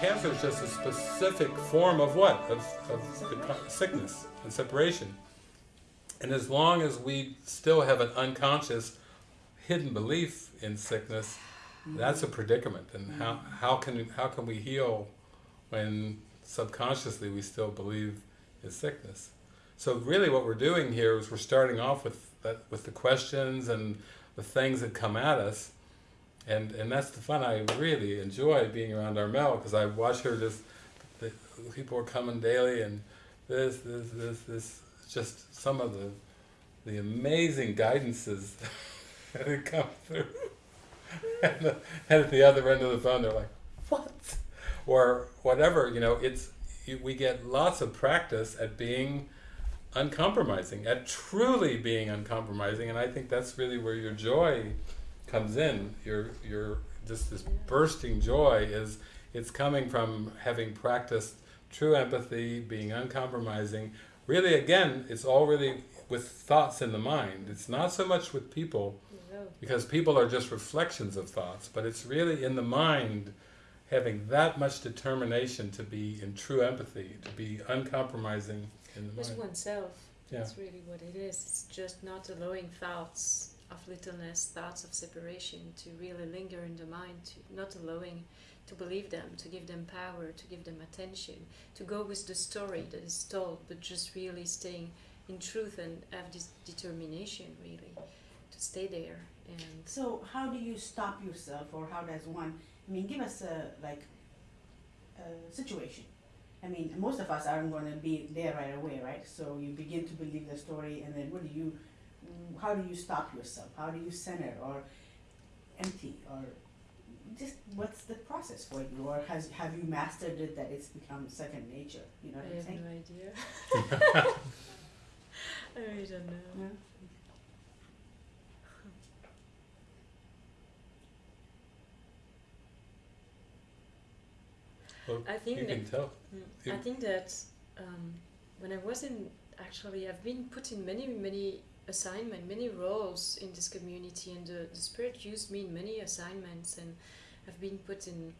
Cancer is just a specific form of what? Of, of sickness and separation. And as long as we still have an unconscious, hidden belief in sickness, that's a predicament. And how, how, can, how can we heal when subconsciously we still believe in sickness? So really what we're doing here is we're starting off with, that, with the questions and the things that come at us, and and that's the fun. I really enjoy being around Armelle because I watch her just. The, people are coming daily, and this, this, this, this. Just some of the the amazing guidances that come through. and, the, and at the other end of the phone, they're like, "What?" Or whatever. You know, it's we get lots of practice at being uncompromising, at truly being uncompromising, and I think that's really where your joy comes in, your your just this bursting joy is it's coming from having practiced true empathy, being uncompromising. Really, again, it's all really with thoughts in the mind. It's not so much with people, because people are just reflections of thoughts, but it's really in the mind having that much determination to be in true empathy, to be uncompromising in the mind. Oneself. Yeah. That's really what it is. It's just not allowing thoughts of littleness, thoughts of separation, to really linger in the mind, to not allowing to believe them, to give them power, to give them attention, to go with the story that is told, but just really staying in truth and have this determination really to stay there. And so, how do you stop yourself, or how does one? I mean, give us a like a situation. I mean, most of us aren't going to be there right away, right? So you begin to believe the story, and then what do you how do you stop yourself? How do you center or empty or just what's the process for you or has have you mastered it that it's become second nature? You know what I I'm saying? I have no idea. I really don't know. Yeah. Well, I think you that, can tell. Mm, I think that um, when I was in, actually, I've been put in many, many assignment, many roles in this community, and the, the Spirit used me in many assignments, and I've been put in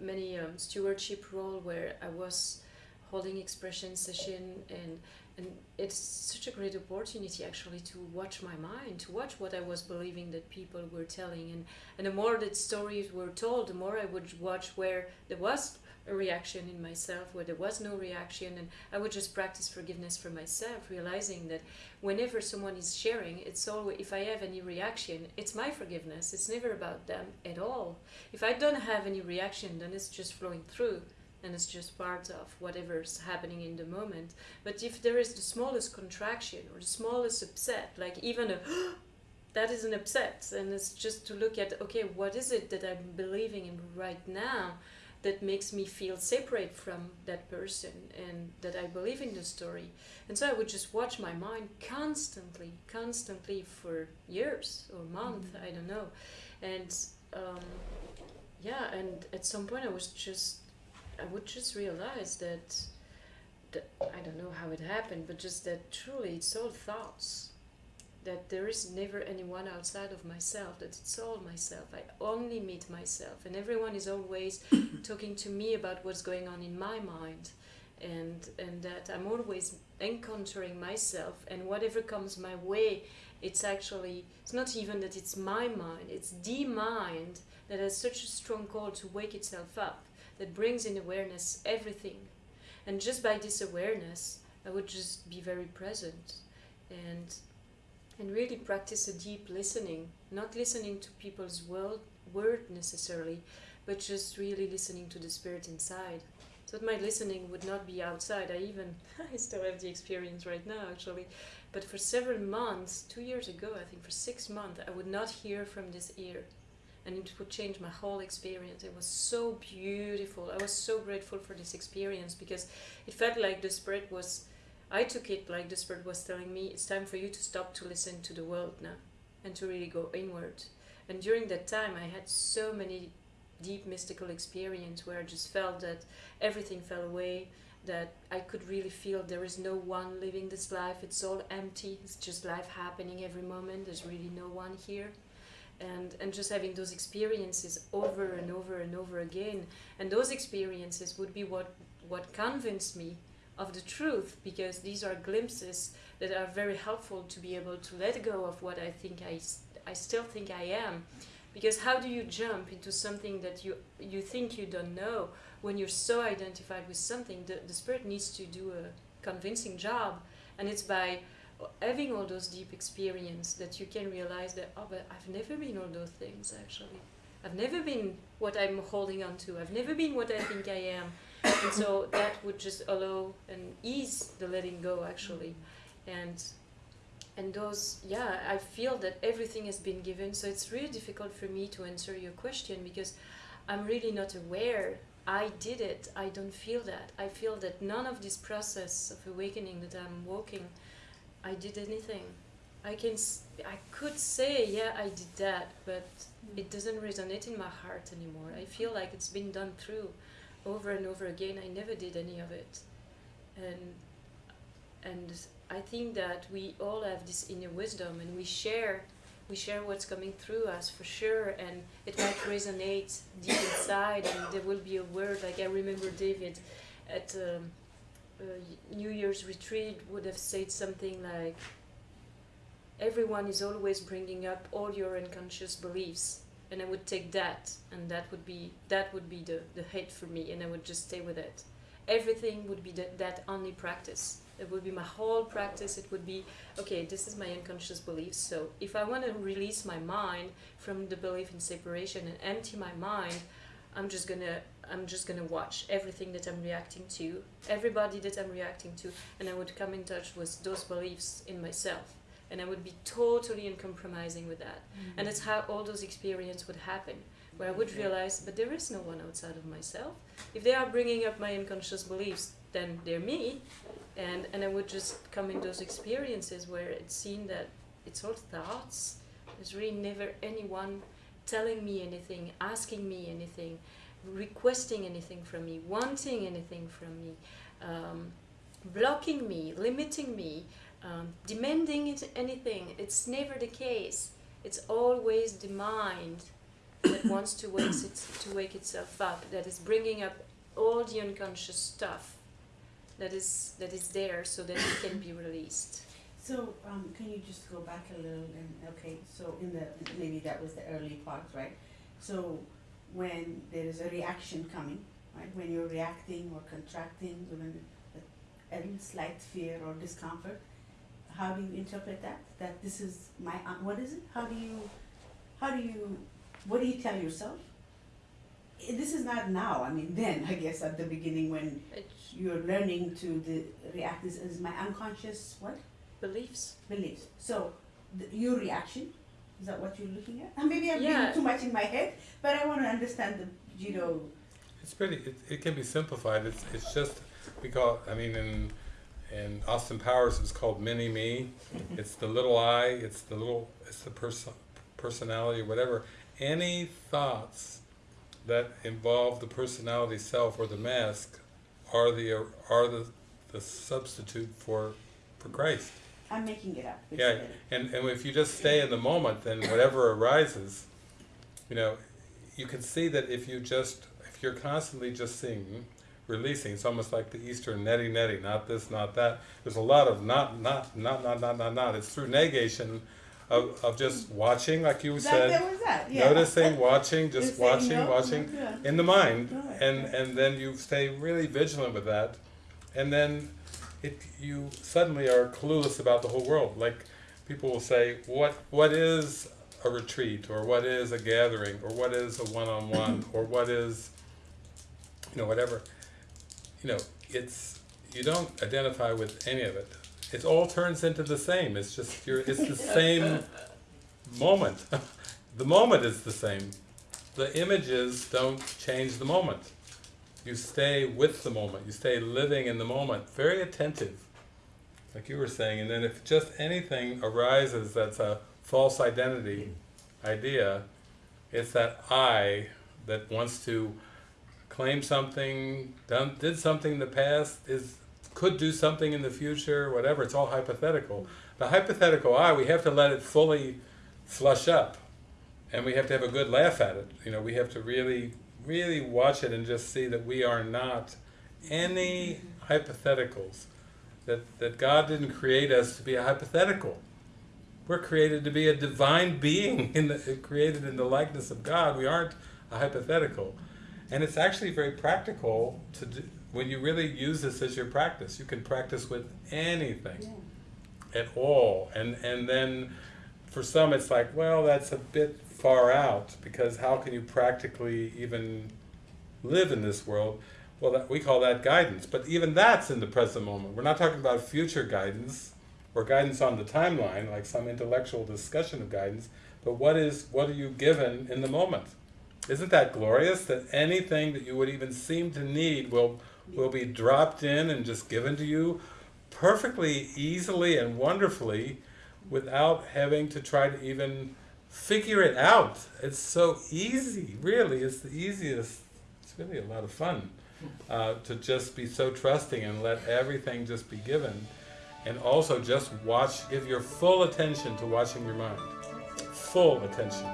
many um, stewardship role where I was holding expression session and and it's such a great opportunity actually to watch my mind to watch what i was believing that people were telling. And and the more that stories were told the more i would watch where there was a reaction in myself where there was no reaction. And I would just practice forgiveness for myself realizing that whenever someone is sharing it's always if I have any reaction it's my forgiveness. It's never about them at all. If I don't have any reaction then it's just flowing through and it's just part of whatever's happening in the moment but if there is the smallest contraction or the smallest upset like even a that is an upset and it's just to look at okay what is it that I'm believing in right now that makes me feel separate from that person and that I believe in the story. And so I would just watch my mind constantly, constantly for years or months, mm-hmm. I don't know. And um, yeah, and at some point I was just, I would just realize that, that, I don't know how it happened, but just that truly it's all thoughts. That there is never anyone outside of myself, that it's all myself. I only meet myself, and everyone is always talking to me about what's going on in my mind, and and that I'm always encountering myself, and whatever comes my way, it's actually it's not even that it's my mind, it's the mind that has such a strong call to wake itself up, that brings in awareness everything, and just by this awareness, I would just be very present, and and really practice a deep listening, not listening to people's word, word necessarily, but just really listening to the spirit inside. So that my listening would not be outside. I even, I still have the experience right now actually, but for several months, two years ago, I think for six months, I would not hear from this ear. And it would change my whole experience. It was so beautiful. I was so grateful for this experience because it felt like the spirit was I took it like the Spirit was telling me, it's time for you to stop to listen to the world now and to really go inward. And during that time, I had so many deep mystical experience where I just felt that everything fell away, that I could really feel there is no one living this life. It's all empty. It's just life happening every moment. There's really no one here. And, and just having those experiences over and over and over again. And those experiences would be what, what convinced me of the truth because these are glimpses that are very helpful to be able to let go of what I think I, I still think I am. Because how do you jump into something that you, you think you don't know when you're so identified with something? The, the spirit needs to do a convincing job, and it's by having all those deep experience that you can realize that oh but I've never been all those things actually. I've never been what I'm holding on to. I've never been what I think I am. And so that would just allow and ease the letting go actually. And and those yeah, I feel that everything has been given, so it's really difficult for me to answer your question because I'm really not aware I did it. I don't feel that. I feel that none of this process of awakening that I'm walking I did anything. I can, I could say, yeah, I did that, but it doesn't resonate in my heart anymore. I feel like it's been done through, over and over again. I never did any of it, and and I think that we all have this inner wisdom, and we share, we share what's coming through us for sure, and it might resonate deep inside, and there will be a word. Like I remember David, at. Um, Uh, New Year's retreat would have said something like, "Everyone is always bringing up all your unconscious beliefs," and I would take that, and that would be that would be the the hate for me, and I would just stay with it. Everything would be that that only practice. It would be my whole practice. It would be okay. This is my unconscious beliefs. So if I want to release my mind from the belief in separation and empty my mind, I'm just gonna I'm just gonna watch everything that I'm reacting to, everybody that I'm reacting to, and I would come in touch with those beliefs in myself, and I would be totally uncompromising with that, mm-hmm. and that's how all those experiences would happen, where I would realize, but there is no one outside of myself. If they are bringing up my unconscious beliefs, then they're me, and and I would just come in those experiences where it's seen that it's all thoughts. There's really never anyone telling me anything, asking me anything, requesting anything from me, wanting anything from me, um, blocking me, limiting me, um, demanding it, anything. It's never the case. It's always the mind that wants to wake, it, to wake itself up, that is bringing up all the unconscious stuff that is, that is there so that it can be released. So, um, can you just go back a little and, okay, so in the, maybe that was the early part, right? So, when there is a reaction coming, right, when you're reacting or contracting, when a, slight fear or discomfort, how do you interpret that? That this is my, uh, what is it? How do you, how do you, what do you tell yourself? Eh, This is not now, I mean, then, I guess, at the beginning when It, you're learning to the, react, this is my unconscious, what? beliefs. beliefs. So the, your reaction is that what you're looking at? And maybe I'm Yeah. being too much in my head, but I want to understand the you know. It's pretty. It, it can be simplified. It's it's just we call. I mean, in in Austin Powers, it's called mini me. Mm-hmm. It's the little I. It's the little. It's the person personality, whatever. Any thoughts that involve the personality self or the mask are the are the the substitute for for Christ. I'm making it up. Yeah, and, and if you just stay in the moment, then whatever arises, you know, you can see that if you just, if you're constantly just seeing, releasing, it's almost like the Eastern neti neti, not this, not that. There's a lot of not, not, not, not, not, not, not. It's through negation of, of just watching, like you That, said, that that. Yeah. noticing, watching, just watching, no, watching no, yeah. in the mind, and and then you stay really vigilant with that, and then it you suddenly are clueless about the whole world. Like people will say, what what is a retreat, or what is a gathering, or what is a one-on-one, or what is, you know, whatever. You know, it's you don't identify with any of it. It all turns into the same. It's just you're. It's the same moment. the moment is the same. The images don't change the moment. You stay with the moment. You stay living in the moment. Very attentive, like you were saying. And then if just anything arises that's a false identity idea, it's that I that wants to claim something, done, did something in the past, is could do something in the future, whatever. It's all hypothetical. The hypothetical I, we have to let it fully flush up, and we have to have a good laugh at it. You know, we have to really, really watch it and just see that we are not any hypotheticals. That that God didn't create us to be a hypothetical. We're created to be a divine being, in the, created in the likeness of God. We aren't a hypothetical. And it's actually very practical to do, when you really use this as your practice. You can practice with anything Yeah. at all. And, and then for some it's like, well, that's a bit far out because how can you practically even live in this world? Well, that, we call that guidance. But even that's in the present moment. We're not talking about future guidance or guidance on the timeline, like some intellectual discussion of guidance. But what is what are you given in the moment? Isn't that glorious that anything that you would even seem to need will will be dropped in and just given to you perfectly easily and wonderfully without having to try to even figure it out. It's so easy, really. It's the easiest. It's really a lot of fun uh, to just be so trusting and let everything just be given. And also just watch, give your full attention to watching your mind. Full attention.